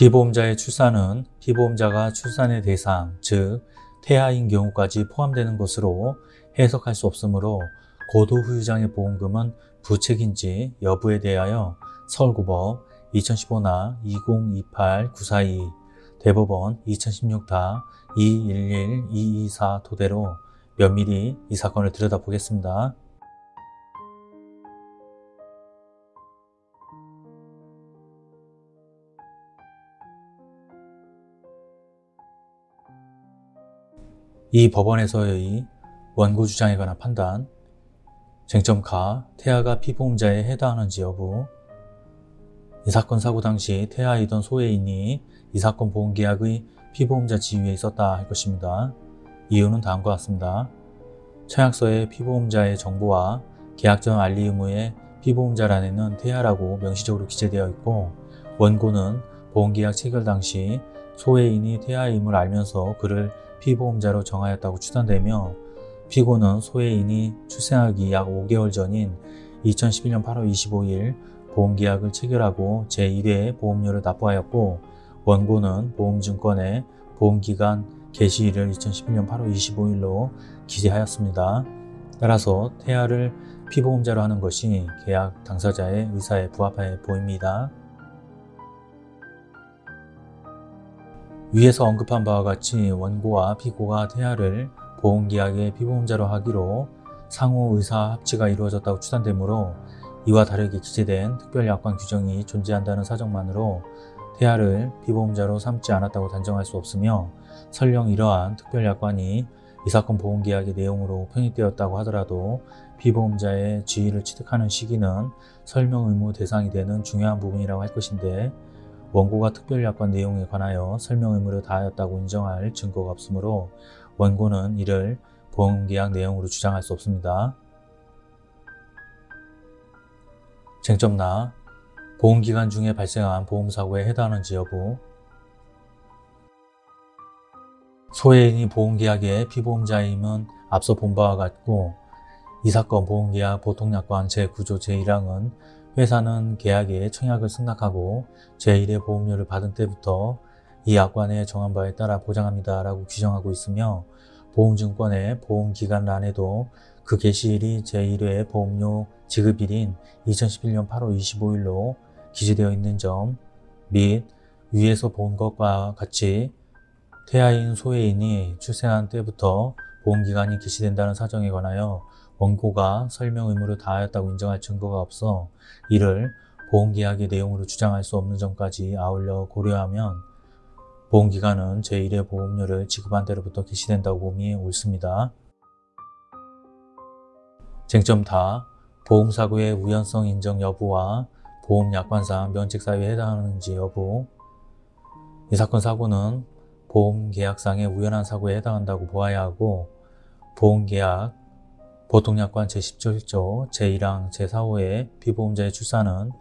피보험자의 출산은 피보험자가 출산의 대상, 즉 태아인 경우까지 포함되는 것으로 해석할 수 없으므로 고도후유장애 보험금은 부책인지 여부에 대하여 서울고법 2015나 2028-942 대법원 2016-211224 토대로 면밀히 이 사건을 들여다보겠습니다. 이 법원에서의 원고 주장에 관한 판단, 쟁점 가, 태아가 피보험자에 해당하는지 여부, 이 사건 사고 당시 태아이던 소외인이 이 사건 보험계약의 피보험자 지위에 있었다 할 것입니다. 이유는 다음과 같습니다. 청약서에 피보험자의 정보와 계약 전 알리 의무에 피보험자란에는 태아라고 명시적으로 기재되어 있고 원고는 보험계약 체결 당시 소외인이 태아임을 알면서 그를 피보험자로 정하였다고 추단되며 피고는 소외인이 출생하기 약 5개월 전인 2011년 8월 25일 보험계약을 체결하고 제1회 보험료를 납부하였고 원고는 보험증권의 보험기간 개시일을 2011년 8월 25일로 기재하였습니다. 따라서 태아를 피보험자로 하는 것이 계약 당사자의 의사에 부합해 보입니다. 위에서 언급한 바와 같이 원고와 피고가 태아를 보험계약의 피보험자로 하기로 상호 의사 합치가 이루어졌다고 추단되므로 이와 다르게 기재된 특별약관 규정이 존재한다는 사정만으로 태아를 피보험자로 삼지 않았다고 단정할 수 없으며 설령 이러한 특별약관이 이 사건 보험계약의 내용으로 편입되었다고 하더라도 피보험자의 지위를 취득하는 시기는 설명 의무 대상이 되는 중요한 부분이라고 할 것인데 원고가 특별약관 내용에 관하여 설명 의무를 다하였다고 인정할 증거가 없으므로 원고는 이를 보험계약 내용으로 주장할 수 없습니다. 쟁점나 보험기간 중에 발생한 보험사고에 해당하는지 여부 소외인이 보험계약의 피보험자임은 앞서 본 바와 같고 이 사건 보험계약 보통약관 제9조 제1항은 회사는 계약에 청약을 승낙하고 제1의 보험료를 받은 때부터 이 약관에 정한 바에 따라 보장합니다 라고 규정하고 있으며 보험증권의 보험기간란에도 그 개시일이 제1회 보험료 지급일인 2011년 8월 25일로 기재되어 있는 점 및 위에서 본 것과 같이 태아인 소외인이 출생한 때부터 보험기간이 개시된다는 사정에 관하여 원고가 설명 의무를 다하였다고 인정할 증거가 없어 이를 보험계약의 내용으로 주장할 수 없는 점까지 아울러 고려하면 보험기간은 제1회 보험료를 지급한 때로부터 개시된다고 봄이 옳습니다. 쟁점 다 보험사고의 우연성 인정 여부와 보험약관상 면책사유에 해당하는지 여부 이 사건 사고는 보험계약상의 우연한 사고에 해당한다고 보아야 하고 보험계약 보통약관 제17조 제1항 제4호의 피보험자의 출산은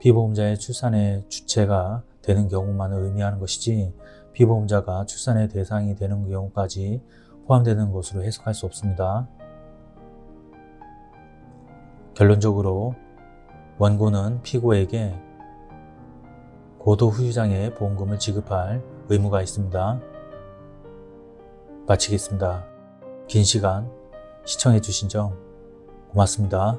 피보험자의 출산의 주체가 되는 경우만을 의미하는 것이지 피보험자가 출산의 대상이 되는 경우까지 포함되는 것으로 해석할 수 없습니다. 결론적으로 원고는 피고에게 고도 후유장애 보험금을 지급할 의무가 있습니다. 마치겠습니다. 긴 시간 시청해 주신 점 고맙습니다.